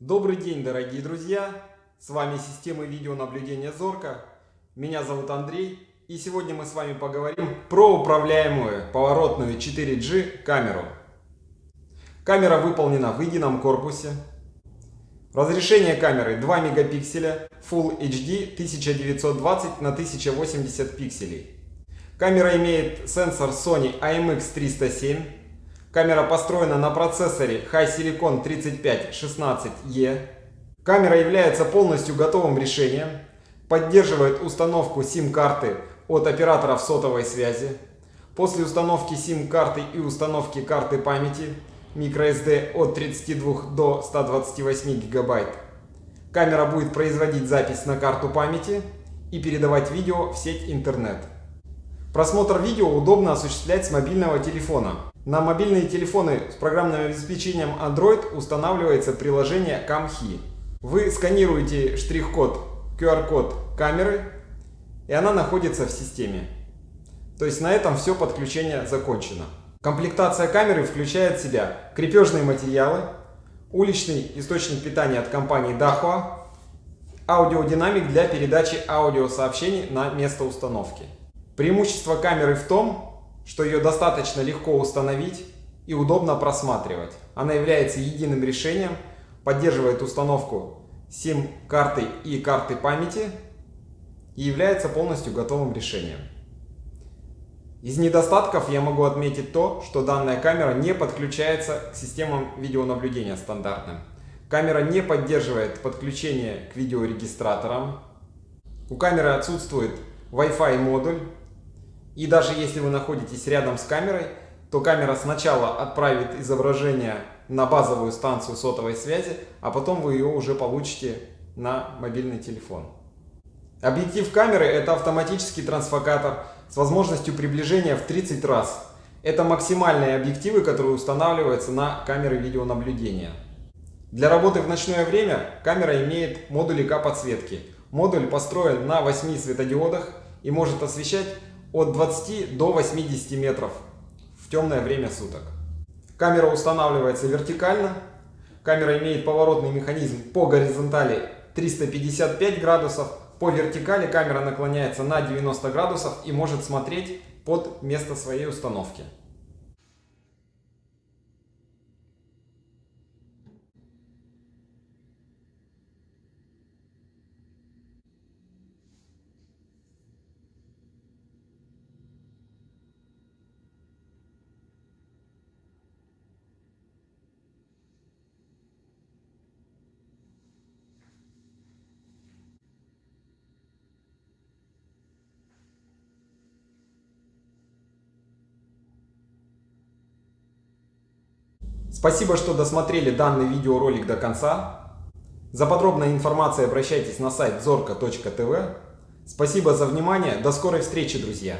Добрый день, дорогие друзья! С вами система видеонаблюдения Зорка. Меня зовут Андрей. И сегодня мы с вами поговорим про управляемую поворотную 4G камеру. Камера выполнена в едином корпусе. Разрешение камеры 2 мегапикселя Full HD 1920 на 1080 пикселей. Камера имеет сенсор Sony IMX307. Камера построена на процессоре HiSilicon 3516E. Камера является полностью готовым решением. Поддерживает установку SIM-карты от операторов сотовой связи. После установки SIM-карты и установки карты памяти microSD от 32 до 128 гигабайт. Камера будет производить запись на карту памяти и передавать видео в сеть интернет. Просмотр видео удобно осуществлять с мобильного телефона. На мобильные телефоны с программным обеспечением Android устанавливается приложение CamHi. Вы сканируете штрих-код, QR-код камеры, и она находится в системе. То есть на этом все подключение закончено. Комплектация камеры включает в себя крепежные материалы, уличный источник питания от компании Dahua, аудиодинамик для передачи аудиосообщений на место установки. Преимущество камеры в том, что ее достаточно легко установить и удобно просматривать. Она является единым решением, поддерживает установку SIM-карты и карты памяти и является полностью готовым решением. Из недостатков я могу отметить то, что данная камера не подключается к системам видеонаблюдения стандартным. Камера не поддерживает подключение к видеорегистраторам. У камеры отсутствует Wi-Fi модуль, и даже если вы находитесь рядом с камерой, то камера сначала отправит изображение на базовую станцию сотовой связи, а потом вы ее уже получите на мобильный телефон. Объектив камеры это автоматический трансфокатор с возможностью приближения в 30 раз. Это максимальные объективы, которые устанавливаются на камеры видеонаблюдения. Для работы в ночное время камера имеет модуль ИК-подсветки. Модуль построен на 8 светодиодах и может освещать от 20 до 80 метров в темное время суток. Камера устанавливается вертикально. Камера имеет поворотный механизм по горизонтали 355 градусов. По вертикали камера наклоняется на 90 градусов и может смотреть под место своей установки. Спасибо, что досмотрели данный видеоролик до конца. За подробной информацией обращайтесь на сайт зорко.тв. Спасибо за внимание. До скорой встречи, друзья!